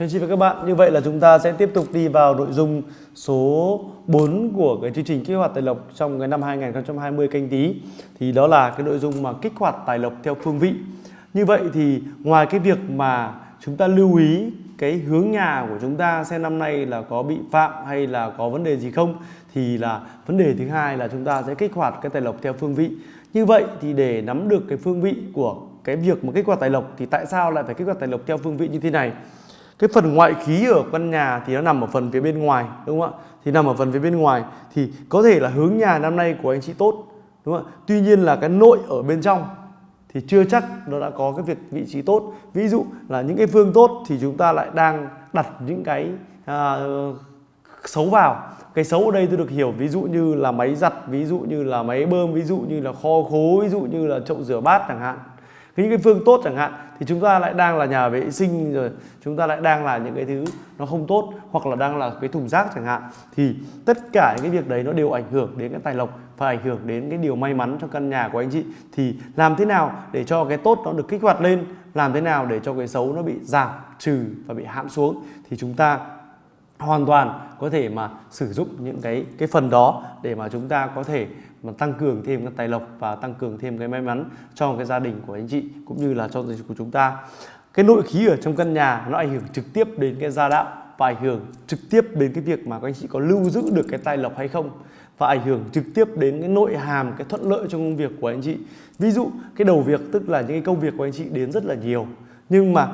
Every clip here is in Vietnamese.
Thưa anh chị và các bạn, như vậy là chúng ta sẽ tiếp tục đi vào nội dung số 4 của cái chương trình kích hoạt tài lộc trong cái năm 2020 canh tí. Thì đó là cái nội dung mà kích hoạt tài lộc theo phương vị. Như vậy thì ngoài cái việc mà chúng ta lưu ý cái hướng nhà của chúng ta xem năm nay là có bị phạm hay là có vấn đề gì không thì là vấn đề thứ hai là chúng ta sẽ kích hoạt cái tài lộc theo phương vị. Như vậy thì để nắm được cái phương vị của cái việc mà kích hoạt tài lộc thì tại sao lại phải kích hoạt tài lộc theo phương vị như thế này? Cái phần ngoại khí ở căn nhà thì nó nằm ở phần phía bên ngoài đúng không ạ? Thì nằm ở phần phía bên ngoài thì có thể là hướng nhà năm nay của anh chị tốt đúng không ạ? Tuy nhiên là cái nội ở bên trong thì chưa chắc nó đã có cái việc vị trí tốt. Ví dụ là những cái phương tốt thì chúng ta lại đang đặt những cái à, xấu vào. Cái xấu ở đây tôi được hiểu ví dụ như là máy giặt ví dụ như là máy bơm ví dụ như là kho khố ví dụ như là chậu rửa bát chẳng hạn những cái phương tốt chẳng hạn, thì chúng ta lại đang là nhà vệ sinh rồi, chúng ta lại đang là những cái thứ nó không tốt, hoặc là đang là cái thùng rác chẳng hạn, thì tất cả những cái việc đấy nó đều ảnh hưởng đến cái tài lộc và ảnh hưởng đến cái điều may mắn cho căn nhà của anh chị. Thì làm thế nào để cho cái tốt nó được kích hoạt lên, làm thế nào để cho cái xấu nó bị giảm trừ và bị hãm xuống, thì chúng ta hoàn toàn có thể mà sử dụng những cái cái phần đó để mà chúng ta có thể mà tăng cường thêm cái tài lộc và tăng cường thêm cái may mắn cho cái gia đình của anh chị cũng như là cho gia đình của chúng ta. Cái nội khí ở trong căn nhà nó ảnh hưởng trực tiếp đến cái gia đạo và ảnh hưởng trực tiếp đến cái việc mà các anh chị có lưu giữ được cái tài lộc hay không và ảnh hưởng trực tiếp đến cái nội hàm, cái thuận lợi trong công việc của anh chị. Ví dụ, cái đầu việc tức là những cái công việc của anh chị đến rất là nhiều, nhưng mà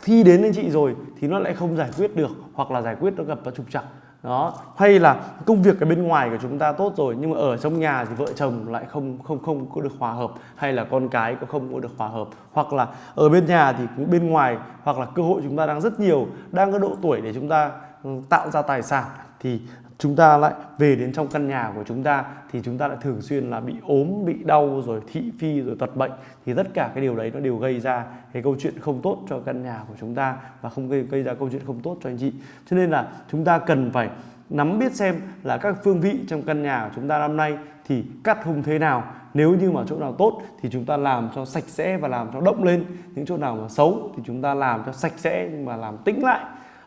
khi đến anh chị rồi thì nó lại không giải quyết được hoặc là giải quyết nó gặp nó trục trặc đó. Hay là công việc ở bên ngoài của chúng ta tốt rồi, nhưng mà ở trong nhà thì vợ chồng lại không không không có được hòa hợp, hay là con cái cũng không có được hòa hợp. Hoặc là ở bên nhà thì cũng bên ngoài, hoặc là cơ hội chúng ta đang rất nhiều, đang có độ tuổi để chúng ta ừ, tạo ra tài sản, thì chúng ta lại về đến trong căn nhà của chúng ta thì chúng ta lại thường xuyên là bị ốm bị đau rồi thị phi rồi tật bệnh. Thì tất cả cái điều đấy nó đều gây ra cái câu chuyện không tốt cho căn nhà của chúng ta và không gây, gây ra câu chuyện không tốt cho anh chị. Cho nên là chúng ta cần phải nắm biết xem là các phương vị trong căn nhà của chúng ta năm nay thì cắt hung thế nào. Nếu như mà chỗ nào tốt thì chúng ta làm cho sạch sẽ và làm cho động lên. Những chỗ nào mà xấu thì chúng ta làm cho sạch sẽ nhưng mà làm tĩnh lại.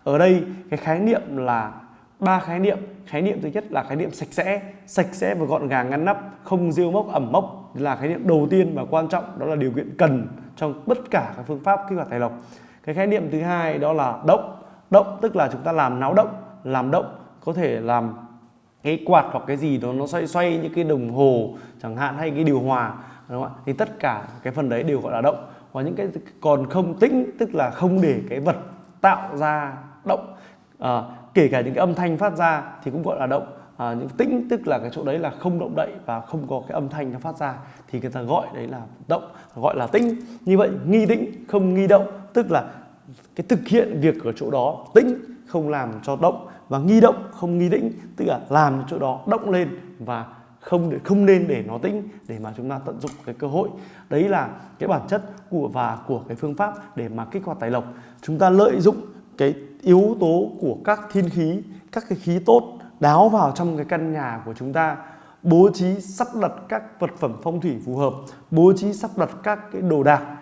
Ở đây cái khái niệm là ba khái niệm. Khái niệm thứ nhất là khái niệm sạch sẽ. Sạch sẽ và gọn gàng ngăn nắp không rêu mốc ẩm mốc. Là khái niệm đầu tiên và quan trọng. Đó là điều kiện cần trong tất cả các phương pháp kích hoạt tài lộc. Cái khái niệm thứ hai đó là động. Động tức là chúng ta làm náo động. Làm động có thể làm cái quạt hoặc cái gì đó nó xoay xoay những cái đồng hồ chẳng hạn hay cái điều hòa đúng không ạ? Thì tất cả cái phần đấy đều gọi là động. Và những cái còn không tĩnh tức là không để cái vật tạo ra động. À, kể cả những cái âm thanh phát ra thì cũng gọi là động à, những tĩnh tức là cái chỗ đấy là không động đậy và không có cái âm thanh nó phát ra thì người ta gọi đấy là động gọi là tĩnh. Như vậy nghi tĩnh không nghi động tức là cái thực hiện việc ở chỗ đó tĩnh không làm cho động và nghi động không nghi tĩnh tức là làm chỗ đó động lên và không để không nên để nó tĩnh để mà chúng ta tận dụng cái cơ hội. Đấy là cái bản chất của và của cái phương pháp để mà kích hoạt tài lộc. Chúng ta lợi dụng cái yếu tố của các thiên khí, các cái khí tốt đáo vào trong cái căn nhà của chúng ta, bố trí sắp đặt các vật phẩm phong thủy phù hợp, bố trí sắp đặt các cái đồ đạc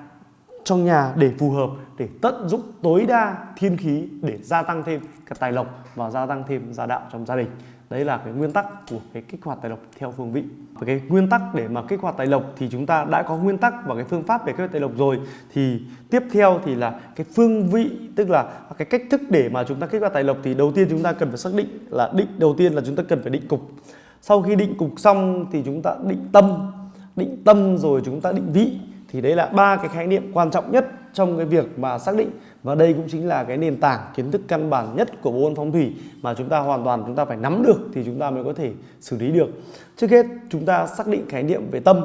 trong nhà để phù hợp, để tận dụng tối đa thiên khí để gia tăng thêm cái tài lộc và gia tăng thêm gia đạo trong gia đình đấy là cái nguyên tắc của cái kích hoạt tài lộc theo phương vị. Và cái nguyên tắc để mà kích hoạt tài lộc thì chúng ta đã có nguyên tắc và cái phương pháp để kích hoạt tài lộc rồi. Thì tiếp theo thì là cái phương vị, tức là cái cách thức để mà chúng ta kích hoạt tài lộc thì đầu tiên chúng ta cần phải xác định là định, đầu tiên là chúng ta cần phải định cục. Sau khi định cục xong thì chúng ta định tâm. Định tâm rồi chúng ta định vị. Thì đấy là ba cái khái niệm quan trọng nhất trong cái việc mà xác định và đây cũng chính là cái nền tảng kiến thức căn bản nhất của bộ môn phong thủy mà chúng ta hoàn toàn chúng ta phải nắm được thì chúng ta mới có thể xử lý được. Trước hết, chúng ta xác định khái niệm về tâm.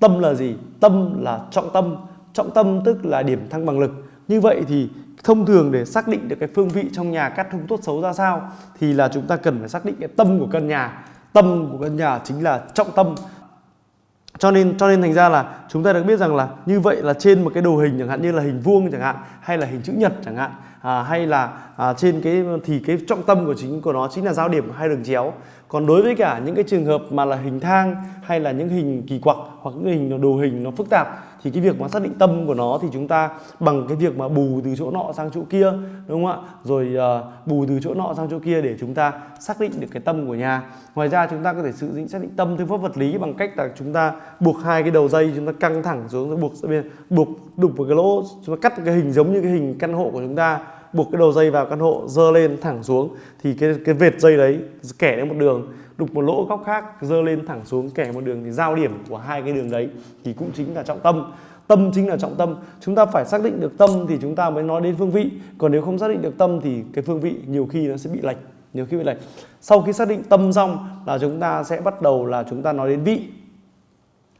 Tâm là gì? Tâm là trọng tâm. Trọng tâm tức là điểm thăng bằng lực. Như vậy thì thông thường để xác định được cái phương vị trong nhà cắt thông tốt xấu ra sao thì là chúng ta cần phải xác định cái tâm của căn nhà. Tâm của căn nhà chính là trọng tâm cho nên cho nên thành ra là chúng ta được biết rằng là như vậy là trên một cái đồ hình chẳng hạn như là hình vuông chẳng hạn hay là hình chữ nhật chẳng hạn à, hay là à, trên cái thì cái trọng tâm của chính của nó chính là giao điểm hai đường chéo còn đối với cả những cái trường hợp mà là hình thang hay là những hình kỳ quặc hoặc những hình đồ hình nó phức tạp thì cái việc mà xác định tâm của nó thì chúng ta bằng cái việc mà bù từ chỗ nọ sang chỗ kia đúng không ạ? Rồi uh, bù từ chỗ nọ sang chỗ kia để chúng ta xác định được cái tâm của nhà. Ngoài ra chúng ta có thể sử dụng xác định tâm theo pháp vật lý bằng cách là chúng ta buộc hai cái đầu dây chúng ta căng thẳng xuống rồi buộc bên buộc đục vào cái lỗ chúng ta cắt cái hình giống như cái hình căn hộ của chúng ta buộc cái đầu dây vào căn hộ, dơ lên, thẳng xuống. Thì cái cái vệt dây đấy kẻ lên một đường, đục một lỗ góc khác, dơ lên, thẳng xuống, kẻ một đường thì giao điểm của hai cái đường đấy thì cũng chính là trọng tâm. Tâm chính là trọng tâm. Chúng ta phải xác định được tâm thì chúng ta mới nói đến phương vị. Còn nếu không xác định được tâm thì cái phương vị nhiều khi nó sẽ bị lệch, nhiều khi bị lệch. Sau khi xác định tâm xong là chúng ta sẽ bắt đầu là chúng ta nói đến vị.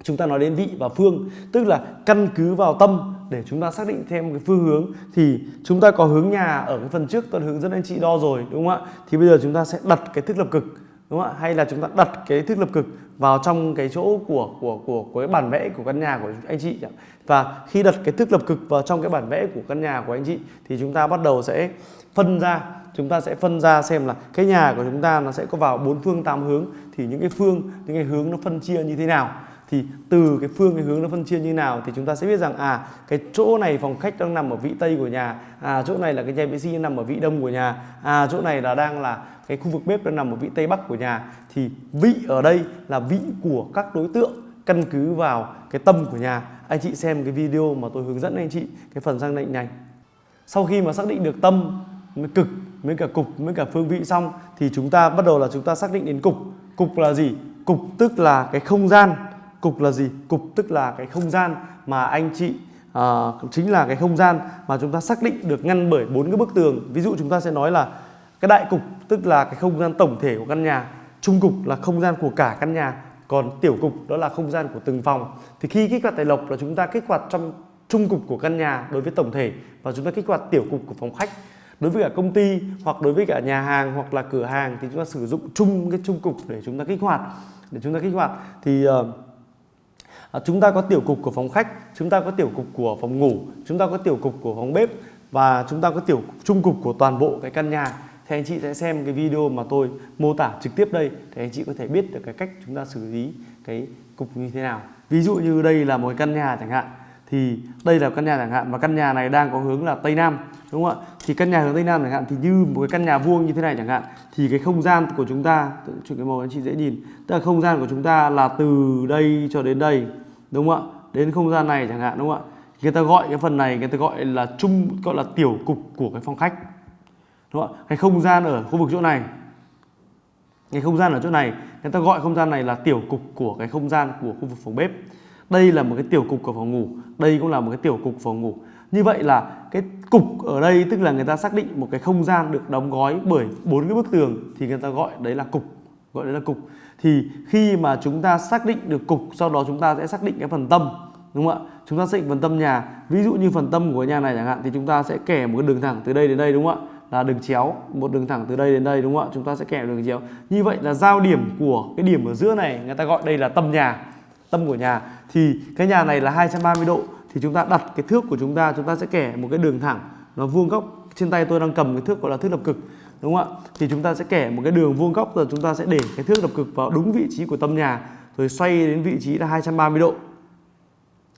Chúng ta nói đến vị và phương, tức là căn cứ vào tâm để chúng ta xác định thêm cái phương hướng thì chúng ta có hướng nhà ở cái phần trước, tôi hướng dẫn anh chị đo rồi, đúng không ạ? Thì bây giờ chúng ta sẽ đặt cái thức lập cực, đúng không ạ? Hay là chúng ta đặt cái thức lập cực vào trong cái chỗ của của của của cái bản vẽ của căn nhà của anh chị và khi đặt cái thức lập cực vào trong cái bản vẽ của căn nhà của anh chị thì chúng ta bắt đầu sẽ phân ra, chúng ta sẽ phân ra xem là cái nhà của chúng ta nó sẽ có vào bốn phương tám hướng. Thì những cái phương, những cái hướng nó phân chia như thế nào? Thì từ cái phương, cái hướng nó phân chia như nào thì chúng ta sẽ biết rằng à cái chỗ này phòng khách đang nằm ở vị tây của nhà à chỗ này là cái nhà vệ sinh nằm ở vị đông của nhà à chỗ này là đang là cái khu vực bếp đang nằm ở vị tây bắc của nhà. Thì vị ở đây là vị của các đối tượng căn cứ vào cái tâm của nhà. Anh chị xem cái video mà tôi hướng dẫn anh chị, cái phần xác định này. Sau khi mà xác định được tâm mới cực với cả cục với cả phương vị xong thì chúng ta bắt đầu là chúng ta xác định đến cục. Cục là gì? Cục tức là cái không gian cục là gì? Cục tức là cái không gian mà anh chị à, chính là cái không gian mà chúng ta xác định được ngăn bởi bốn cái bức tường. Ví dụ chúng ta sẽ nói là cái đại cục tức là cái không gian tổng thể của căn nhà trung cục là không gian của cả căn nhà còn tiểu cục đó là không gian của từng phòng. Thì khi kích hoạt tài lộc là chúng ta kích hoạt trong trung cục của căn nhà đối với tổng thể và chúng ta kích hoạt tiểu cục của phòng khách. Đối với cả công ty hoặc đối với cả nhà hàng hoặc là cửa hàng thì chúng ta sử dụng chung cái trung cục để chúng ta kích hoạt để chúng ta kích hoạt. Thì uh, à, chúng ta có tiểu cục của phòng khách chúng ta có tiểu cục của phòng ngủ chúng ta có tiểu cục của phòng bếp và chúng ta có tiểu trung cục của toàn bộ cái căn nhà. Thì anh chị sẽ xem cái video mà tôi mô tả trực tiếp đây để anh chị có thể biết được cái cách chúng ta xử lý cái cục như thế nào. Ví dụ như đây là một căn nhà chẳng hạn thì đây là căn nhà chẳng hạn và căn nhà này đang có hướng là tây nam đúng không ạ? Thì căn nhà hướng tây nam chẳng hạn thì như một cái căn nhà vuông như thế này chẳng hạn thì cái không gian của chúng ta chuyển cái màu anh chị dễ nhìn tức là không gian của chúng ta là từ đây cho đến đây đúng không ạ? Đến không gian này chẳng hạn, đúng không ạ? Người ta gọi cái phần này, người ta gọi là chung gọi là tiểu cục của cái phòng khách. Đúng không ạ? Cái không gian ở khu vực chỗ này. Cái không gian ở chỗ này, người ta gọi không gian này là tiểu cục của cái không gian của khu vực phòng bếp. Đây là một cái tiểu cục của phòng ngủ. Đây cũng là một cái tiểu cục phòng ngủ. Như vậy là cái cục ở đây tức là người ta xác định một cái không gian được đóng gói bởi bốn cái bức tường thì người ta gọi đấy là cục. Gọi đấy là cục thì khi mà chúng ta xác định được cục, sau đó chúng ta sẽ xác định cái phần tâm, đúng không ạ? Chúng ta xác định phần tâm nhà. Ví dụ như phần tâm của nhà này chẳng hạn, thì chúng ta sẽ kẻ một cái đường thẳng từ đây đến đây, đúng không ạ? Là đường chéo, một đường thẳng từ đây đến đây, đúng không ạ? Chúng ta sẽ kẻ đường chéo. Như vậy là giao điểm của cái điểm ở giữa này, người ta gọi đây là tâm nhà, tâm của nhà. Thì cái nhà này là 230 độ, thì chúng ta đặt cái thước của chúng ta chúng ta sẽ kẻ một cái đường thẳng, nó vuông góc. Trên tay tôi đang cầm cái thước gọi là thước lập cực đúng không ạ? Thì chúng ta sẽ kẻ một cái đường vuông góc, rồi chúng ta sẽ để cái thước lập cực vào đúng vị trí của tâm nhà, rồi xoay đến vị trí là 230 độ.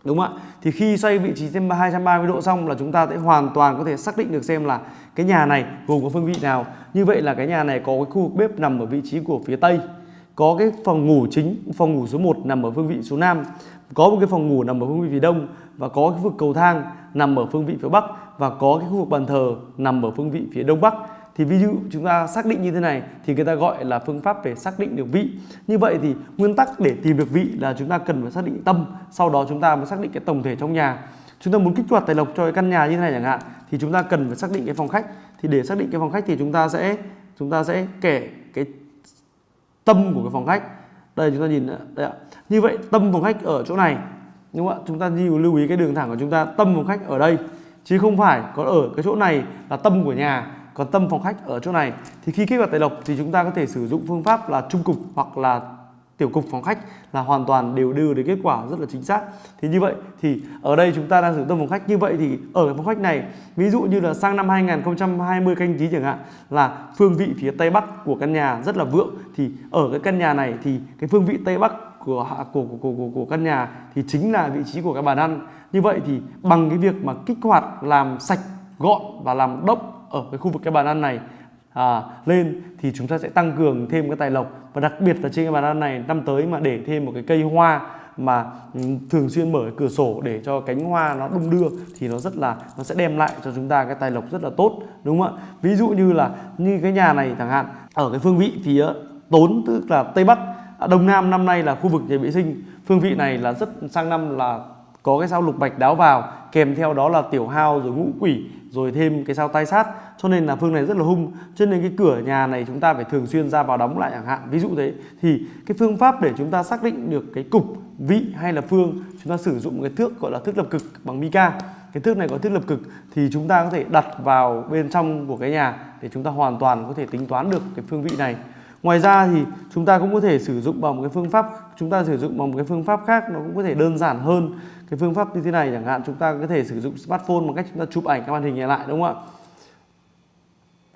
Đúng không ạ? Thì khi xoay vị trí thêm 230 độ xong là chúng ta sẽ hoàn toàn có thể xác định được xem là cái nhà này gồm có phương vị nào. Như vậy là cái nhà này có cái khu vực bếp nằm ở vị trí của phía tây, có cái phòng ngủ chính, phòng ngủ số 1 nằm ở phương vị số Nam có một cái phòng ngủ nằm ở phương vị phía Đông và có cái khu vực cầu thang nằm ở phương vị phía Bắc và có cái khu vực bàn thờ nằm ở phương vị phía Đông Bắc thì ví dụ chúng ta xác định như thế này thì người ta gọi là phương pháp về xác định được vị. Như vậy thì nguyên tắc để tìm được vị là chúng ta cần phải xác định tâm, sau đó chúng ta mới xác định cái tổng thể trong nhà. Chúng ta muốn kích hoạt tài lộc cho cái căn nhà như thế này chẳng hạn, thì chúng ta cần phải xác định cái phòng khách. Thì để xác định cái phòng khách thì chúng ta sẽ, chúng ta sẽ kể cái tâm của cái phòng khách. Đây, chúng ta nhìn đây ạ. Như vậy, tâm phòng khách ở chỗ này, đúng không ạ? Chúng ta lưu ý cái đường thẳng của chúng ta, tâm phòng khách ở đây. Chứ không phải có ở cái chỗ này là tâm của nhà còn tâm phòng khách ở chỗ này thì khi kích hoạt tài lộc thì chúng ta có thể sử dụng phương pháp là trung cục hoặc là tiểu cục phòng khách là hoàn toàn đều đưa đến kết quả rất là chính xác. Thì như vậy thì ở đây chúng ta đang sử dụng tâm phòng khách như vậy thì ở phòng khách này ví dụ như là sang năm 2020 canh tí chẳng hạn là phương vị phía tây bắc của căn nhà rất là vượng thì ở cái căn nhà này thì cái phương vị tây bắc của của của của, của, của căn nhà thì chính là vị trí của cái bàn ăn. Như vậy thì bằng cái việc mà kích hoạt làm sạch gọn và làm đốc ở cái khu vực cái bàn ăn này à, lên thì chúng ta sẽ tăng cường thêm cái tài lộc. Và đặc biệt là trên cái bàn ăn này năm tới mà để thêm một cái cây hoa mà ừ, thường xuyên mở cửa sổ để cho cánh hoa nó đung đưa thì nó rất là nó sẽ đem lại cho chúng ta cái tài lộc rất là tốt đúng không ạ? Ví dụ như là như cái nhà này chẳng hạn ở cái phương vị phía tốn tức là tây bắc à, đông nam năm nay là khu vực nhà vệ sinh. Phương vị này là rất sang năm là có cái sao lục bạch đáo vào, kèm theo đó là tiểu hao rồi ngũ quỷ, rồi thêm cái sao tai sát. Cho nên là phương này rất là hung, cho nên cái cửa nhà này chúng ta phải thường xuyên ra vào đóng lại chẳng hạn. Ví dụ thế, thì cái phương pháp để chúng ta xác định được cái cục, vị hay là phương, chúng ta sử dụng cái thước gọi là thước lập cực bằng mica cái thước này có thước lập cực thì chúng ta có thể đặt vào bên trong của cái nhà để chúng ta hoàn toàn có thể tính toán được cái phương vị này. Ngoài ra thì chúng ta cũng có thể sử dụng bằng một cái phương pháp, chúng ta sử dụng bằng một cái phương pháp khác nó cũng có thể đơn giản hơn cái phương pháp như thế này chẳng hạn, chúng ta có thể sử dụng smartphone bằng cách chúng ta chụp ảnh các màn hình lại, đúng không ạ?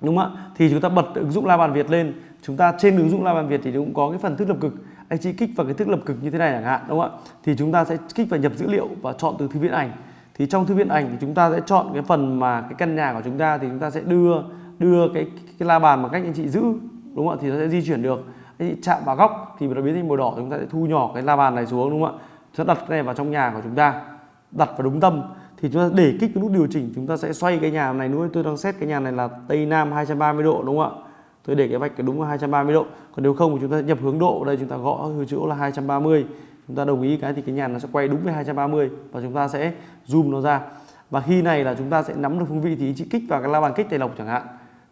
Đúng không ạ? Thì chúng ta bật ứng dụng la bàn việt lên. Chúng ta trên ứng dụng la bàn việt thì cũng có cái phần thức lập cực. Anh chị kích vào cái thức lập cực như thế này chẳng hạn, đúng không ạ? Thì chúng ta sẽ kích vào nhập dữ liệu và chọn từ thư viện ảnh. Thì trong thư viện ảnh thì chúng ta sẽ chọn cái phần mà cái căn nhà của chúng ta thì chúng ta sẽ đưa đưa cái cái la bàn bằng cách anh chị giữ, đúng không ạ? Thì nó sẽ di chuyển được. Anh chị chạm vào góc thì nó biến thành màu đỏ chúng ta sẽ thu nhỏ cái la bàn này xuống, đúng không ạ? Chúng ta đặt cái này vào trong nhà của chúng ta, đặt vào đúng tâm, thì chúng ta để kích cái nút điều chỉnh, chúng ta sẽ xoay cái nhà này nữa tôi đang xét cái nhà này là tây nam 230 độ, đúng không ạ? Tôi để cái vạch cái đúng là 230 độ. Còn nếu không thì chúng ta nhập hướng độ. Đây chúng ta gõ chỗ là 230 chúng ta đồng ý cái thì cái nhà nó sẽ quay đúng với 230 và chúng ta sẽ zoom nó ra. Và khi này là chúng ta sẽ nắm được phương vị thì chị kích vào cái la bàn kích tài lộc chẳng hạn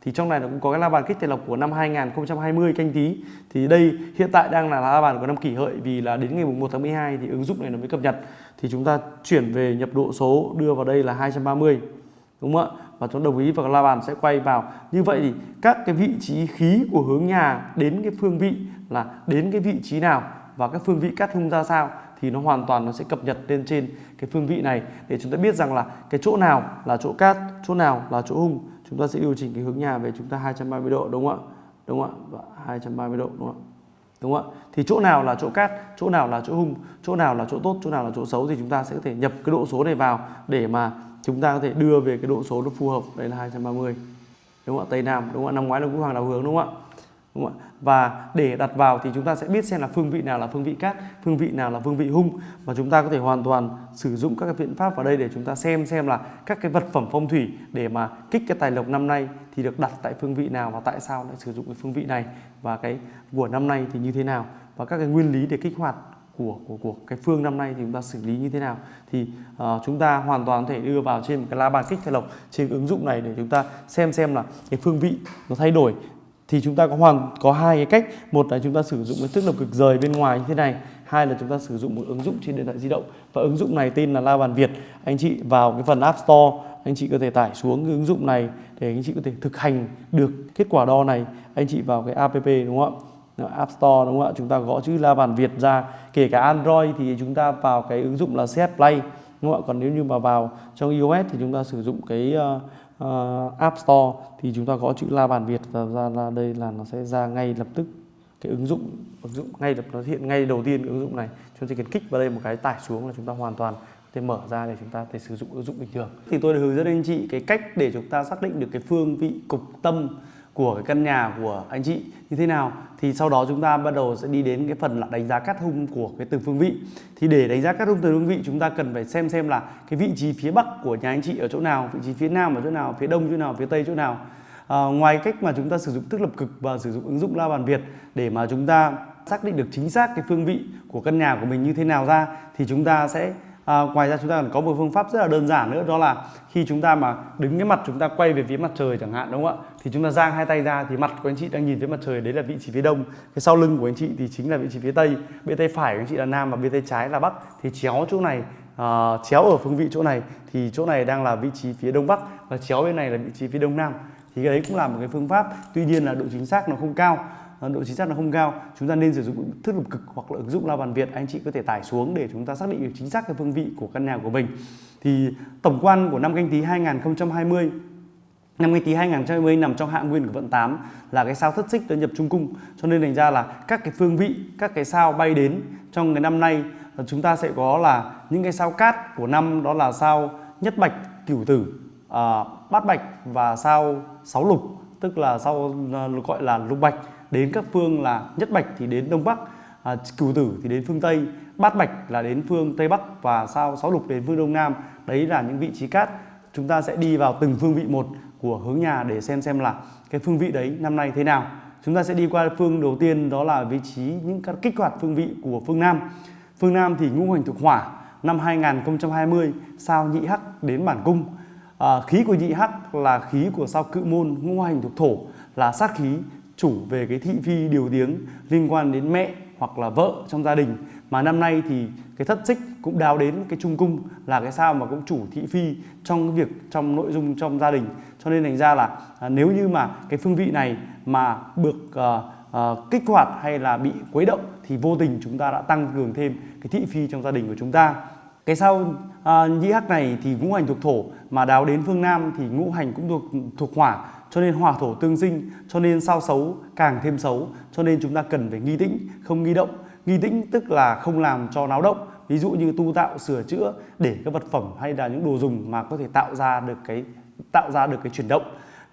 thì trong này nó cũng có cái la bàn kích tài lộc của năm 2020 canh tí. Thì đây, hiện tại đang là la bàn của năm kỷ hợi vì là đến ngày 1 tháng 12 thì ứng dụng này nó mới cập nhật. Thì chúng ta chuyển về nhập độ số, đưa vào đây là 230 đúng không ạ? Và chúng đồng ý và la bàn sẽ quay vào. Như vậy thì các cái vị trí khí của hướng nhà đến cái phương vị là đến cái vị trí nào và các phương vị cắt hung ra sao thì nó hoàn toàn nó sẽ cập nhật lên trên cái phương vị này. Để chúng ta biết rằng là cái chỗ nào là chỗ cát, chỗ nào là chỗ hung chúng ta sẽ điều chỉnh cái hướng nhà về chúng ta 230 độ, đúng không ạ? Đúng không ạ? Vâng, Và 230 độ, đúng không ạ? Đúng không ạ? Thì chỗ nào là chỗ cát, chỗ nào là chỗ hung, chỗ nào là chỗ tốt, chỗ nào là chỗ xấu thì chúng ta sẽ có thể nhập cái độ số này vào để mà chúng ta có thể đưa về cái độ số nó phù hợp. Đây là 230 đúng không ạ? Tây Nam, đúng không ạ? Năm ngoái là cũng hoàng đào hướng đúng không ạ? Đúng không ạ? Và để đặt vào thì chúng ta sẽ biết xem là phương vị nào là phương vị cát phương vị nào là phương vị hung. Và chúng ta có thể hoàn toàn sử dụng các cái biện pháp vào đây để chúng ta xem xem là các cái vật phẩm phong thủy để mà kích cái tài lộc năm nay thì được đặt tại phương vị nào và tại sao lại sử dụng cái phương vị này và cái của năm nay thì như thế nào. Và các cái nguyên lý để kích hoạt của của của cái phương năm nay thì chúng ta xử lý như thế nào. Thì uh, chúng ta hoàn toàn có thể đưa vào trên một cái la bàn kích tài lộc trên ứng dụng này để chúng ta xem xem là cái phương vị nó thay đổi thì chúng ta có hoàn, có hai cái cách. Một là chúng ta sử dụng cái thức lập cực rời bên ngoài như thế này. Hai là chúng ta sử dụng một ứng dụng trên điện thoại di động. Và ứng dụng này tên là La Bàn Việt. Anh chị vào cái phần App Store, anh chị có thể tải xuống cái ứng dụng này để anh chị có thể thực hành được kết quả đo này. Anh chị vào cái app đúng không ạ? App Store đúng không ạ? Chúng ta gõ chữ La Bàn Việt ra. Kể cả Android thì chúng ta vào cái ứng dụng là CS Play, đúng không ạ? Còn nếu như mà vào trong iOS thì chúng ta sử dụng cái ờ, uh, App Store thì chúng ta gõ chữ La Bàn Việt và ra, ra đây là nó sẽ ra ngay lập tức cái ứng dụng ứng dụng ngay lập nó hiện ngay đầu tiên ứng dụng này. Chúng ta chỉ cần kích vào đây một cái tải xuống là chúng ta hoàn toàn có thể mở ra để chúng ta thể sử dụng ứng dụng bình thường. Thì tôi đã hướng dẫn anh chị cái cách để chúng ta xác định được cái phương vị cục tâm của cái căn nhà của anh chị như thế nào thì sau đó chúng ta bắt đầu sẽ đi đến cái phần là đánh giá cắt hung của cái từng phương vị. Thì để đánh giá cắt hung từng phương vị chúng ta cần phải xem xem là cái vị trí phía bắc của nhà anh chị ở chỗ nào vị trí phía nam ở chỗ nào phía đông chỗ nào phía tây chỗ nào. À, ngoài cách mà chúng ta sử dụng thức lập cực và sử dụng ứng dụng la bàn việt để mà chúng ta xác định được chính xác cái phương vị của căn nhà của mình như thế nào ra thì chúng ta sẽ À, ngoài ra chúng ta còn có một phương pháp rất là đơn giản nữa đó là khi chúng ta mà đứng cái mặt chúng ta quay về phía mặt trời chẳng hạn đúng không ạ? Thì chúng ta giang hai tay ra thì mặt của anh chị đang nhìn phía mặt trời đấy là vị trí phía đông. Cái sau lưng của anh chị thì chính là vị trí phía tây. Bên tay phải của anh chị là nam và bên tay trái là bắc. Thì chéo chỗ này uh, chéo ở phương vị chỗ này thì chỗ này đang là vị trí phía đông bắc và chéo bên này là vị trí phía đông nam. Thì cái đấy cũng là một cái phương pháp. Tuy nhiên là độ chính xác nó không cao. À, độ chính xác nó không cao. Chúng ta nên sử dụng thức lục cực hoặc là ứng dụng la bàn việt. Anh chị có thể tải xuống để chúng ta xác định được chính xác cái phương vị của căn nhà của mình. Thì tổng quan của năm canh tí 2020 năm canh tí 2020 nằm trong hạ nguyên của vận 8 là cái sao thất xích tới nhập trung cung. Cho nên thành ra là các cái phương vị các cái sao bay đến trong cái năm nay chúng ta sẽ có là những cái sao cát của năm đó là sao nhất bạch cửu tử à, bát bạch và sao sáu lục tức là sao à, gọi là lục bạch. Đến các phương là nhất bạch thì đến đông bắc à, cửu tử thì đến phương tây bát bạch là đến phương tây bắc và sao sáu lục đến phương đông nam. Đấy là những vị trí cát. Chúng ta sẽ đi vào từng phương vị một của hướng nhà để xem xem là cái phương vị đấy năm nay thế nào. Chúng ta sẽ đi qua phương đầu tiên đó là vị trí những các kích hoạt phương vị của phương Nam. Phương Nam thì ngũ hành thuộc hỏa năm 2020 sao nhị hắc đến bản cung. À, khí của nhị hắc là khí của sao cự môn ngũ hành thuộc thổ là sát khí chủ về cái thị phi điều tiếng liên quan đến mẹ hoặc là vợ trong gia đình. Mà năm nay thì cái thất xích cũng đào đến cái trung cung là cái sao mà cũng chủ thị phi trong cái việc trong nội dung trong gia đình cho nên thành ra là à, nếu như mà cái phương vị này mà được à, à, kích hoạt hay là bị quấy động thì vô tình chúng ta đã tăng cường thêm cái thị phi trong gia đình của chúng ta. Cái sao à, nhĩ hắc này thì ngũ hành thuộc thổ mà đào đến phương nam thì ngũ hành cũng thuộc thuộc hỏa cho nên hỏa thổ tương sinh cho nên sao xấu càng thêm xấu cho nên chúng ta cần phải nghi tĩnh không nghi động. Nghi tĩnh tức là không làm cho náo động ví dụ như tu tạo sửa chữa để các vật phẩm hay là những đồ dùng mà có thể tạo ra được cái tạo ra được cái chuyển động.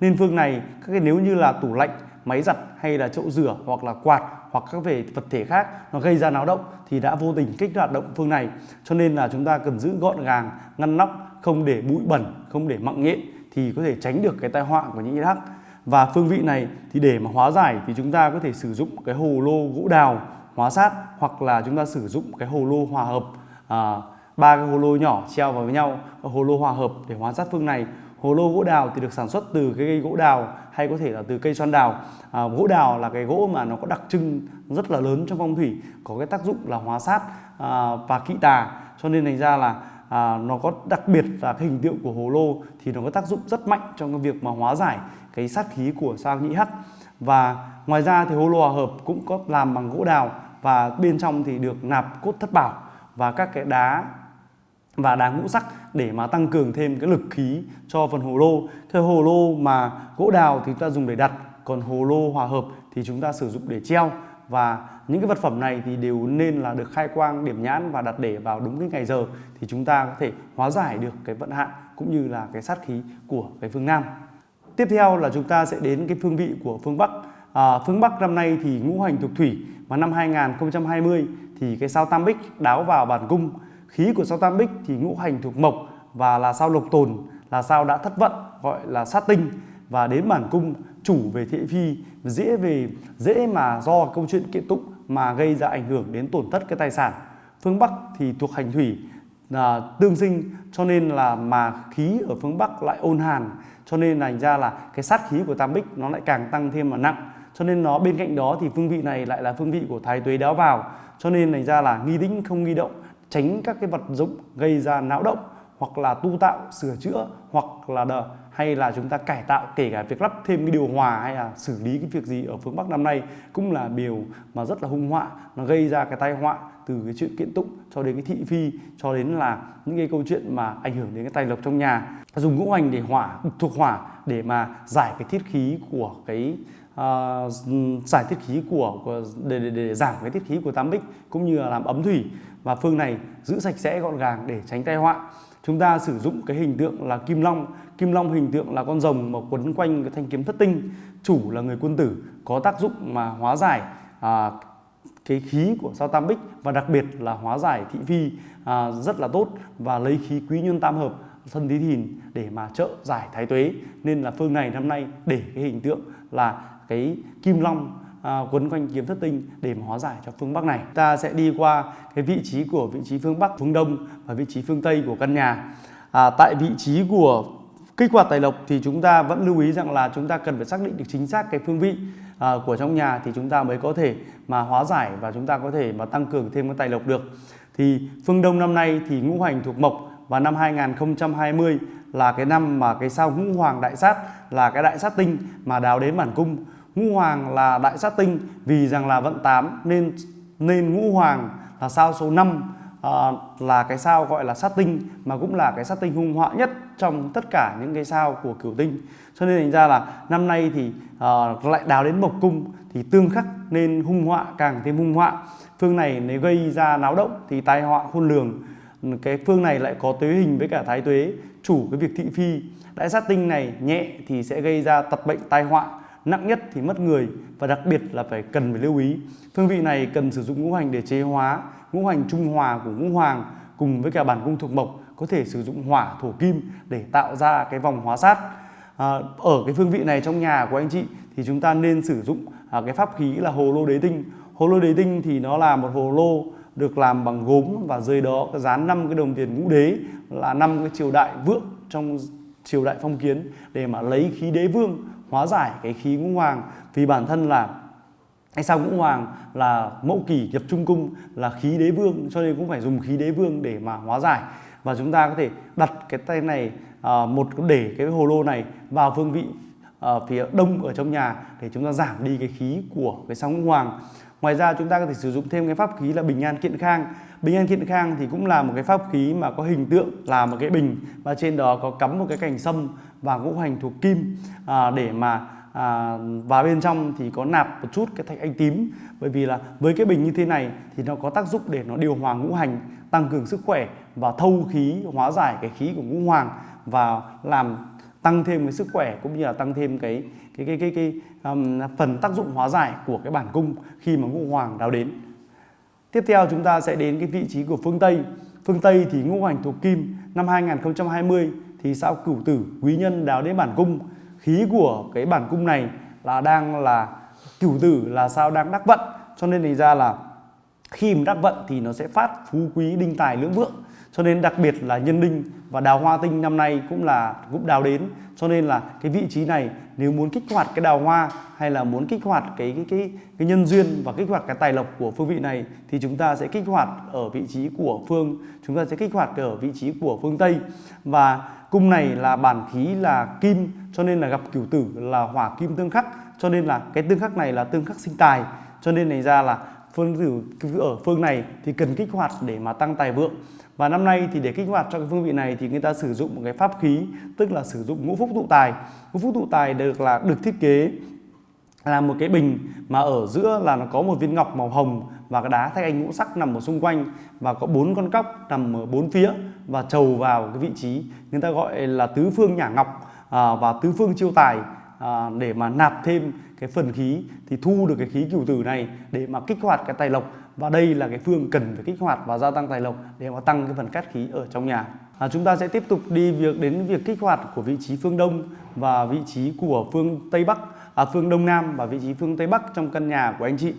Nên phương này các cái nếu như là tủ lạnh máy giặt hay là chậu rửa hoặc là quạt hoặc các về vật thể khác nó gây ra náo động thì đã vô tình kích hoạt động phương này. Cho nên là chúng ta cần giữ gọn gàng ngăn nắp không để bụi bẩn không để mặn nhện thì có thể tránh được cái tai họa của những hắc và phương vị này thì để mà hóa giải thì chúng ta có thể sử dụng cái hồ lô gỗ đào hóa sát hoặc là chúng ta sử dụng cái hồ lô hòa hợp. À, ba cái hồ lô nhỏ treo vào với nhau hồ lô hòa hợp để hóa sát phương này hồ lô gỗ đào thì được sản xuất từ cái cây gỗ đào hay có thể là từ cây xoan đào. À, gỗ đào là cái gỗ mà nó có đặc trưng rất là lớn trong phong thủy có cái tác dụng là hóa sát à, và kỵ tà. Cho nên thành ra là à, nó có đặc biệt là cái hình tượng của hồ lô thì nó có tác dụng rất mạnh trong cái việc mà hóa giải cái sát khí của sao nhĩ hắc. Và ngoài ra thì hồ lô hòa hợp cũng có làm bằng gỗ đào và bên trong thì được nạp cốt thất bảo và các cái đá và đá ngũ sắc để mà tăng cường thêm cái lực khí cho phần hồ lô. Cái hồ lô mà gỗ đào thì chúng ta dùng để đặt, còn hồ lô hòa hợp thì chúng ta sử dụng để treo và những cái vật phẩm này thì đều nên là được khai quang điểm nhãn và đặt để vào đúng cái ngày giờ thì chúng ta có thể hóa giải được cái vận hạn cũng như là cái sát khí của cái phương Nam. Tiếp theo là chúng ta sẽ đến cái phương vị của phương Bắc. À, phương Bắc năm nay thì ngũ hành thuộc thủy và năm 2020 thì cái sao Tam Bích đáo vào bản cung khí của sao tam bích thì ngũ hành thuộc mộc và là sao lộc tồn, là sao đã thất vận, gọi là sát tinh. Và đến bản cung, chủ về thị phi, dễ về, dễ mà do câu chuyện kiện tụng mà gây ra ảnh hưởng đến tổn thất cái tài sản. Phương bắc thì thuộc hành thủy là tương sinh, cho nên là mà khí ở phương bắc lại ôn hàn, cho nên thành ra là cái sát khí của tam bích nó lại càng tăng thêm mà nặng. Cho nên nó, bên cạnh đó thì phương vị này lại là phương vị của thái tuế đáo vào. Cho nên thành ra là nghi tĩnh không nghi động tránh các cái vật dụng gây ra não động hoặc là tu tạo sửa chữa hoặc là đờ, hay là chúng ta cải tạo kể cả việc lắp thêm cái điều hòa hay là xử lý cái việc gì ở phương Bắc năm nay cũng là điều mà rất là hung họa nó gây ra cái tai họa từ cái chuyện kiện tụng cho đến cái thị phi cho đến là những cái câu chuyện mà ảnh hưởng đến cái tài lộc trong nhà. Dùng ngũ hành để hỏa thuộc hỏa để mà giải cái thiết khí của cái uh, giải thiết khí của, của để, để, để giảm cái thiết khí của tam bích cũng như là làm ấm thủy và phương này giữ sạch sẽ gọn gàng để tránh tai họa. Chúng ta sử dụng cái hình tượng là kim long. Kim long hình tượng là con rồng mà quấn quanh cái thanh kiếm thất tinh. Chủ là người quân tử có tác dụng mà hóa giải à, cái khí của sao tam bích và đặc biệt là hóa giải thị phi à, rất là tốt và lấy khí quý nhân tam hợp thân tí thìn để mà trợ giải thái tuế. Nên là phương này năm nay để cái hình tượng là cái kim long à, quấn quanh kiếm thất tinh để mà hóa giải cho phương Bắc này. Ta sẽ đi qua cái vị trí của vị trí phương Bắc, phương Đông và vị trí phương Tây của căn nhà. À, tại vị trí của kích hoạt tài lộc thì chúng ta vẫn lưu ý rằng là chúng ta cần phải xác định được chính xác cái phương vị à, của trong nhà thì chúng ta mới có thể mà hóa giải và chúng ta có thể mà tăng cường thêm cái tài lộc được. Thì phương Đông năm nay thì ngũ hành thuộc mộc và năm 2020 là cái năm mà cái sao ngũ hoàng đại sát là cái đại sát tinh mà đào đến bản cung ngũ hoàng là đại sát tinh vì rằng là vận 8 nên nên ngũ hoàng là sao số 5 à, ờ, là cái sao gọi là sát tinh mà cũng là cái sát tinh hung họa nhất trong tất cả những cái sao của cửu tinh. Cho nên thành ra là năm nay thì à, lại đào đến mộc cung thì tương khắc nên hung họa càng thêm hung họa. Phương này nếu gây ra náo động thì tai họa khôn lường. Cái phương này lại có tuế hình với cả thái tuế chủ cái việc thị phi. Đại sát tinh này nhẹ thì sẽ gây ra tật bệnh tai họa nặng nhất thì mất người và đặc biệt là phải cần phải lưu ý. Phương vị này cần sử dụng ngũ hành để chế hóa ngũ hành trung hòa của ngũ hoàng cùng với cả bản cung thuộc mộc có thể sử dụng hỏa thổ kim để tạo ra cái vòng hóa sát. À, ở cái phương vị này trong nhà của anh chị thì chúng ta nên sử dụng à, cái pháp khí là hồ lô đế tinh. Hồ lô đế tinh thì nó là một hồ lô được làm bằng gốm và dưới đó dán năm cái đồng tiền ngũ đế là năm cái triều đại vượng trong triều đại phong kiến để mà lấy khí đế vương hóa giải cái khí ngũ hoàng. Vì bản thân là hay sao ngũ hoàng là mẫu kỷ nhập trung cung là khí đế vương cho nên cũng phải dùng khí đế vương để mà hóa giải. Và chúng ta có thể đặt cái tay này à, một để cái hồ lô này vào phương vị ở phía đông ở trong nhà để chúng ta giảm đi cái khí của cái sao ngũ hoàng ngoài ra chúng ta có thể sử dụng thêm cái pháp khí là bình an kiện khang. Bình an kiện khang thì cũng là một cái pháp khí mà có hình tượng là một cái bình và trên đó có cắm một cái cành sâm và ngũ hành thuộc kim à, để mà à, và bên trong thì có nạp một chút cái thạch anh tím. Bởi vì là với cái bình như thế này thì nó có tác dụng để nó điều hòa ngũ hành tăng cường sức khỏe và thâu khí hóa giải cái khí của ngũ hoàng và làm tăng thêm cái sức khỏe cũng như là tăng thêm cái cái cái cái, cái um, phần tác dụng hóa giải của cái bản cung khi mà ngũ hoàng đào đến. Tiếp theo chúng ta sẽ đến cái vị trí của phương tây. Phương tây thì ngũ hành thuộc kim. Năm 2020 thì sao cửu tử quý nhân đào đến bản cung. Khí của cái bản cung này là đang là cửu tử là sao đang đắc vận. Cho nên thành ra là khi mà đắc vận thì nó sẽ phát phú quý đinh tài lưỡng vượng cho nên đặc biệt là nhân đinh và đào hoa tinh năm nay cũng là cũng đào đến. Cho nên là cái vị trí này, nếu muốn kích hoạt cái đào hoa hay là muốn kích hoạt cái cái cái cái nhân duyên và kích hoạt cái tài lộc của phương vị này thì chúng ta sẽ kích hoạt ở vị trí của phương, chúng ta sẽ kích hoạt ở vị trí của phương tây. Và cung này là bản khí là kim, cho nên là gặp cửu tử là hỏa kim tương khắc. Cho nên là cái tương khắc này là tương khắc sinh tài. Cho nên này ra là phương tử ở phương này thì cần kích hoạt để mà tăng tài vượng và năm nay thì để kích hoạt cho cái phương vị này thì người ta sử dụng một cái pháp khí tức là sử dụng ngũ phúc tụ tài. Ngũ phúc tụ tài được là được thiết kế là một cái bình mà ở giữa là nó có một viên ngọc màu hồng và cái đá thạch anh ngũ sắc nằm ở xung quanh và có bốn con cóc nằm ở bốn phía và trầu vào cái vị trí người ta gọi là tứ phương nhả ngọc à, và tứ phương chiêu tài à, để mà nạp thêm cái phần khí thì thu được cái khí cửu tử này để mà kích hoạt cái tài lộc và đây là cái phương cần phải kích hoạt và gia tăng tài lộc để mà tăng cái phần cát khí ở trong nhà. À, chúng ta sẽ tiếp tục đi việc đến việc kích hoạt của vị trí phương đông và vị trí của phương tây bắc à, phương đông nam và vị trí phương tây bắc trong căn nhà của anh chị.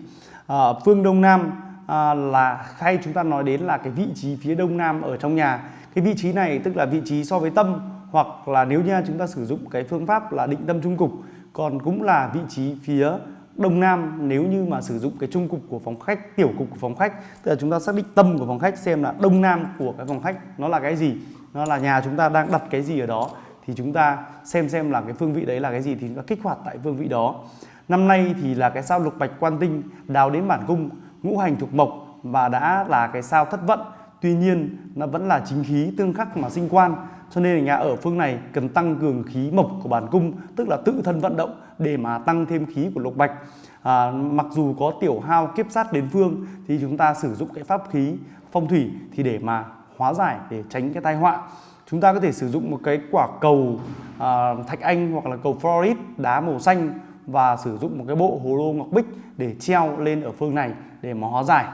À, phương đông nam à, là hay chúng ta nói đến là cái vị trí phía đông nam ở trong nhà. Cái vị trí này tức là vị trí so với tâm hoặc là nếu như chúng ta sử dụng cái phương pháp là định tâm trung cục còn cũng là vị trí phía đông nam nếu như mà sử dụng cái trung cục của phòng khách, tiểu cục của phòng khách, tức là chúng ta xác định tâm của phòng khách xem là đông nam của cái phòng khách nó là cái gì, nó là nhà chúng ta đang đặt cái gì ở đó, thì chúng ta xem xem là cái phương vị đấy là cái gì thì chúng ta kích hoạt tại phương vị đó. Năm nay thì là cái sao lục bạch quan tinh đào đến bản cung, ngũ hành thuộc mộc và đã là cái sao thất vận. Tuy nhiên nó vẫn là chính khí tương khắc mà sinh quan cho nên là nhà ở phương này cần tăng cường khí mộc của bản cung tức là tự thân vận động để mà tăng thêm khí của lục bạch. À, mặc dù có tiểu hao kiếp sát đến phương thì chúng ta sử dụng cái pháp khí phong thủy thì để mà hóa giải để tránh cái tai họa. Chúng ta có thể sử dụng một cái quả cầu à, thạch anh hoặc là cầu florid đá màu xanh và sử dụng một cái bộ hồ lô ngọc bích để treo lên ở phương này để mà hóa giải.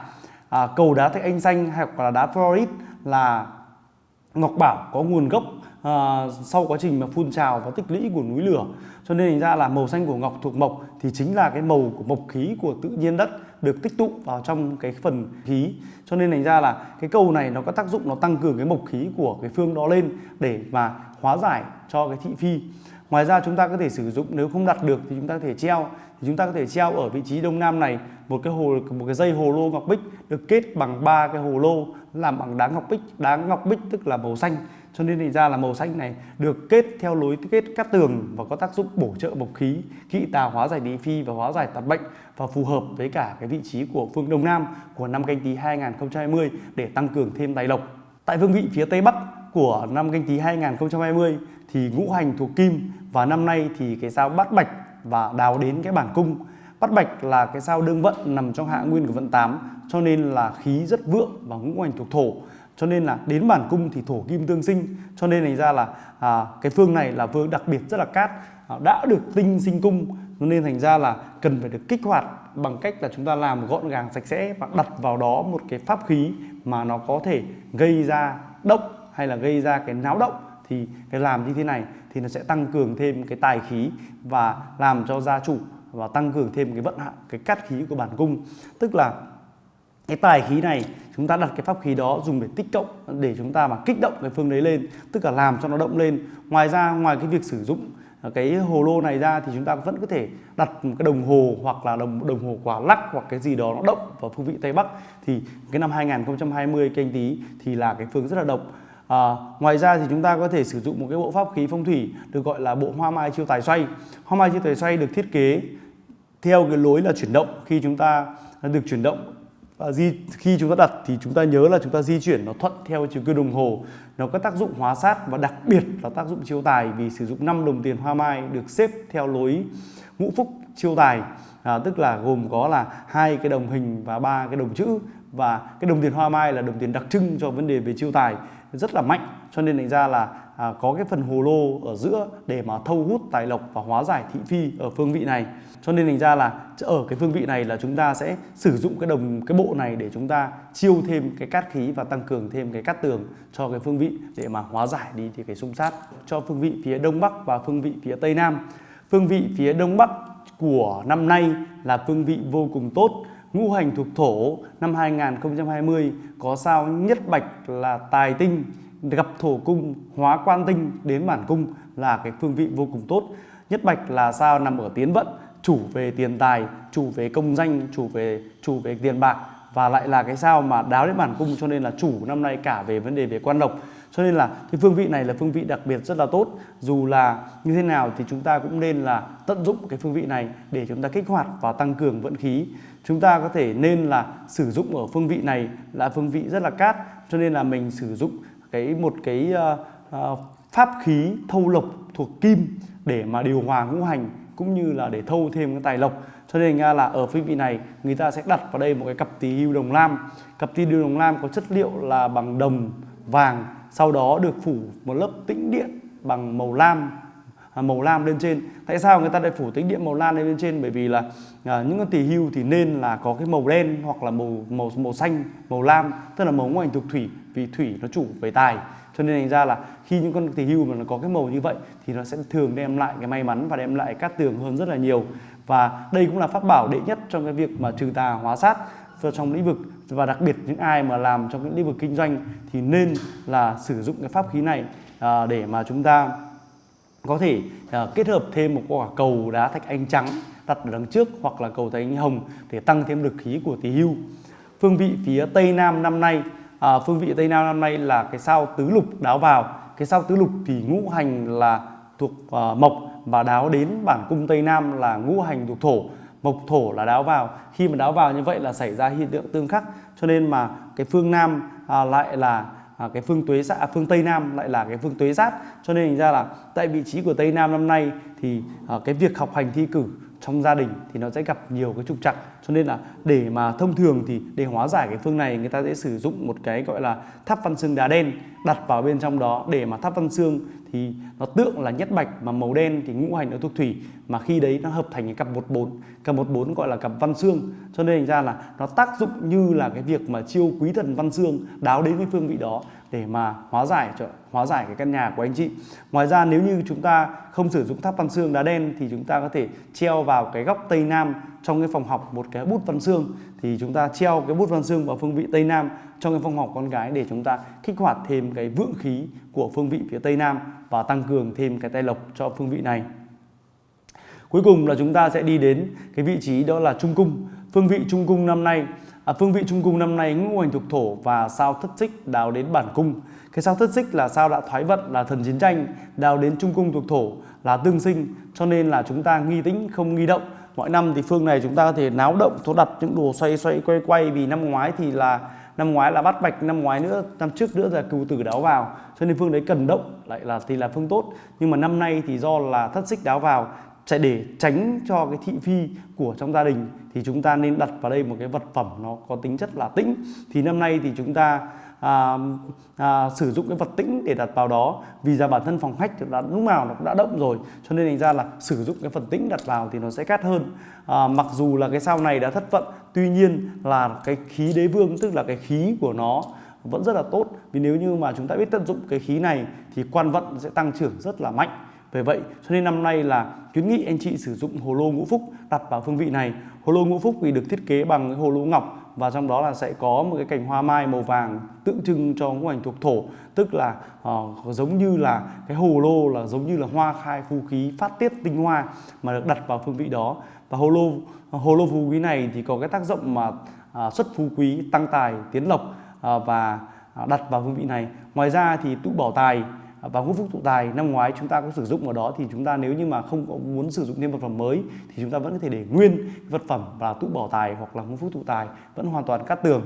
À, cầu đá thạch anh xanh hoặc là đá florid là ngọc bảo có nguồn gốc à, sau quá trình mà phun trào và tích lũy của núi lửa. Cho nên thành ra là màu xanh của ngọc thuộc mộc thì chính là cái màu của mộc khí của tự nhiên đất được tích tụ vào trong cái phần khí. Cho nên thành ra là cái câu này nó có tác dụng nó tăng cường cái mộc khí của cái phương đó lên để mà hóa giải cho cái thị phi. Ngoài ra chúng ta có thể sử dụng nếu không đặt được thì chúng ta có thể treo. Thì chúng ta có thể treo ở vị trí đông nam này một cái hồ một cái dây hồ lô ngọc bích được kết bằng ba cái hồ lô làm bằng đá ngọc bích. Đá ngọc bích tức là màu xanh. Cho nên thì ra là màu xanh này được kết theo lối kết cắt tường và có tác dụng bổ trợ bộc khí kỵ tà hóa giải địa phi và hóa giải tật bệnh và phù hợp với cả cái vị trí của phương đông nam của năm canh tí 2020 để tăng cường thêm tài lộc. Tại vương vị phía tây bắc của năm canh tí 2020 thì ngũ hành thuộc kim và năm nay thì cái sao bát bạch và đào đến cái bản cung bát bạch là cái sao đương vận nằm trong hạ nguyên của vận 8 cho nên là khí rất vượng và ngũ hành thuộc thổ. Cho nên là đến bản cung thì thổ kim tương sinh. Cho nên thành ra là à, cái phương này là phương đặc biệt rất là cát à, đã được tinh sinh cung. Cho nên thành ra là cần phải được kích hoạt bằng cách là chúng ta làm gọn gàng sạch sẽ và đặt vào đó một cái pháp khí mà nó có thể gây ra động hay là gây ra cái náo động. Thì cái làm như thế này thì nó sẽ tăng cường thêm cái tài khí và làm cho gia chủ và tăng cường thêm cái vận hạn cái cát khí của bản cung. Tức là cái tài khí này chúng ta đặt cái pháp khí đó dùng để tích cộng để chúng ta mà kích động cái phương đấy lên tức là làm cho nó động lên. Ngoài ra ngoài cái việc sử dụng cái hồ lô này ra thì chúng ta vẫn có thể đặt một cái đồng hồ hoặc là đồng đồng hồ quả lắc hoặc cái gì đó nó động vào phương vị tây bắc. Thì cái năm 2020 canh tí thì là cái phương rất là độc. À, ngoài ra thì chúng ta có thể sử dụng một cái bộ pháp khí phong thủy được gọi là bộ hoa mai chiêu tài xoay. Hoa mai chiêu tài xoay được thiết kế theo cái lối là chuyển động khi chúng ta được chuyển động và di khi chúng ta đặt thì chúng ta nhớ là chúng ta di chuyển nó thuận theo chiều kim đồng hồ. Nó có tác dụng hóa sát và đặc biệt là tác dụng chiêu tài vì sử dụng 5 đồng tiền hoa mai được xếp theo lối ngũ phúc chiêu tài à, tức là gồm có là hai cái đồng hình và ba cái đồng chữ. Và cái đồng tiền hoa mai là đồng tiền đặc trưng cho vấn đề về chiêu tài rất là mạnh. Cho nên thành ra là à, có cái phần hồ lô ở giữa để mà thâu hút tài lộc và hóa giải thị phi ở phương vị này. Cho nên thành ra là ở cái phương vị này là chúng ta sẽ sử dụng cái đồng cái bộ này để chúng ta chiêu thêm cái cát khí và tăng cường thêm cái cát tường cho cái phương vị để mà hóa giải đi thì cái xung sát cho phương vị phía đông bắc và phương vị phía tây nam. Phương vị phía đông bắc của năm nay là phương vị vô cùng tốt. Ngũ hành thuộc thổ năm 2020 có sao nhất bạch là tài tinh gặp thổ cung, hóa quan tinh đến bản cung là cái phương vị vô cùng tốt. Nhất bạch là sao nằm ở tiến vận, chủ về tiền tài, chủ về công danh, chủ về chủ về tiền bạc và lại là cái sao mà đáo đến bản cung cho nên là chủ năm nay cả về vấn đề về quan độc. Cho nên là cái phương vị này là phương vị đặc biệt rất là tốt. Dù là như thế nào thì chúng ta cũng nên là tận dụng cái phương vị này để chúng ta kích hoạt và tăng cường vận khí. Chúng ta có thể nên là sử dụng ở phương vị này là phương vị rất là cát, cho nên là mình sử dụng cái một cái uh, uh, pháp khí thâu lộc thuộc kim để mà điều hòa ngũ hành cũng như là để thâu thêm cái tài lộc. Cho nên là ở phương vị này người ta sẽ đặt vào đây một cái cặp tỳ hưu đồng lam. Cặp tỳ hưu đồng lam có chất liệu là bằng đồng vàng sau đó được phủ một lớp tĩnh điện bằng màu lam. À, màu lam lên trên. Tại sao người ta lại phủ tính điện màu lam lên trên? Bởi vì là à, những con tỳ hưu thì nên là có cái màu đen hoặc là màu màu màu xanh màu lam tức là màu ngũ hành thuộc thủy vì thủy nó chủ về tài. Cho nên thành ra là khi những con tỳ hưu mà nó có cái màu như vậy thì nó sẽ thường đem lại cái may mắn và đem lại cát tường hơn rất là nhiều. Và đây cũng là pháp bảo đệ nhất trong cái việc mà trừ tà hóa sát trong lĩnh vực. Và đặc biệt những ai mà làm trong những lĩnh vực kinh doanh thì nên là sử dụng cái pháp khí này à, để mà chúng ta có thể uh, kết hợp thêm một quả cầu đá thạch anh trắng đặt ở đằng trước hoặc là cầu thạch anh hồng để tăng thêm lực khí của tỳ hưu. Phương vị phía tây nam năm nay à, phương vị tây nam năm nay là cái sao tứ lục đáo vào. Cái sao tứ lục thì ngũ hành là thuộc uh, mộc và đáo đến bản cung tây nam là ngũ hành thuộc thổ. Mộc thổ là đáo vào. Khi mà đáo vào như vậy là xảy ra hiện tượng tương khắc. Cho nên mà cái phương nam à, lại là à, cái phương tuế sát à, phương tây nam lại là cái phương tuế sát cho nên thành ra là tại vị trí của tây nam năm nay thì à, cái việc học hành thi cử trong gia đình thì nó sẽ gặp nhiều cái trục trặc. Cho nên là để mà thông thường thì để hóa giải cái phương này người ta sẽ sử dụng một cái gọi là tháp văn xương đá đen đặt vào bên trong đó để mà tháp văn xương thì nó tượng là nhất bạch mà màu đen thì ngũ hành nó thuộc thủy, mà khi đấy nó hợp thành cái cặp một bốn, cặp một bốn gọi là cặp văn xương. Cho nên thành ra là nó tác dụng như là cái việc mà chiêu quý thần văn xương, đáo đến cái phương vị đó để mà hóa giải cho, hóa giải cái căn nhà của anh chị. Ngoài ra nếu như chúng ta không sử dụng tháp văn xương đá đen thì chúng ta có thể treo vào cái góc tây nam trong cái phòng học một cái bút văn xương. Thì chúng ta treo cái bút văn xương vào phương vị tây nam trong cái phòng học con gái để chúng ta kích hoạt thêm cái vượng khí của phương vị phía tây nam và tăng cường thêm cái tay lộc cho phương vị này. Cuối cùng là chúng ta sẽ đi đến cái vị trí đó là trung cung. Phương vị trung cung năm nay à, phương vị trung cung năm nay ngũ hành thuộc thổ và sao thất xích đào đến bản cung. Cái sao thất xích là sao đã thoái vận là thần chiến tranh đào đến trung cung thuộc thổ là tương sinh. Cho nên là chúng ta nghi tĩnh không nghi động. Mọi năm thì phương này chúng ta có thể náo động thố đặt những đồ xoay xoay quay quay. Vì năm ngoái thì là năm ngoái là bắt bạch năm ngoái nữa năm trước nữa là cừu tử đáo vào. Cho nên phương đấy cần động lại là thì là phương tốt. Nhưng mà năm nay thì do là thất xích đáo vào sẽ để tránh cho cái thị phi của trong gia đình thì chúng ta nên đặt vào đây một cái vật phẩm nó có tính chất là tĩnh. Thì năm nay thì chúng ta à, à, sử dụng cái vật tĩnh để đặt vào đó. Vì ra bản thân phòng khách đã lúc nào nó cũng đã động rồi cho nên thành ra là sử dụng cái phần tĩnh đặt vào thì nó sẽ cát hơn. À, mặc dù là cái sao này đã thất vận tuy nhiên là cái khí đế vương tức là cái khí của nó vẫn rất là tốt. Vì nếu như mà chúng ta biết tận dụng cái khí này thì quan vận sẽ tăng trưởng rất là mạnh vì vậy cho nên năm nay là khuyến nghị anh chị sử dụng hồ lô ngũ phúc đặt vào phương vị này. Hồ lô ngũ phúc thì được thiết kế bằng cái hồ lô ngọc và trong đó là sẽ có một cái cành hoa mai màu vàng tượng trưng cho ngũ hành thuộc thổ. Tức là uh, giống như là cái hồ lô là giống như là hoa khai phú khí phát tiết tinh hoa mà được đặt vào phương vị đó. Và hồ lô hồ lô phú quý này thì có cái tác dụng mà uh, xuất phú quý tăng tài tiến lộc uh, và à, đặt vào phương vị này. Ngoài ra thì tụ bảo tài và ngũ phúc tụ tài năm ngoái chúng ta có sử dụng ở đó, thì chúng ta nếu như mà không có muốn sử dụng thêm vật phẩm mới, thì chúng ta vẫn có thể để nguyên vật phẩm và tụ bỏ tài hoặc là ngũ phúc tụ tài vẫn hoàn toàn cát tường.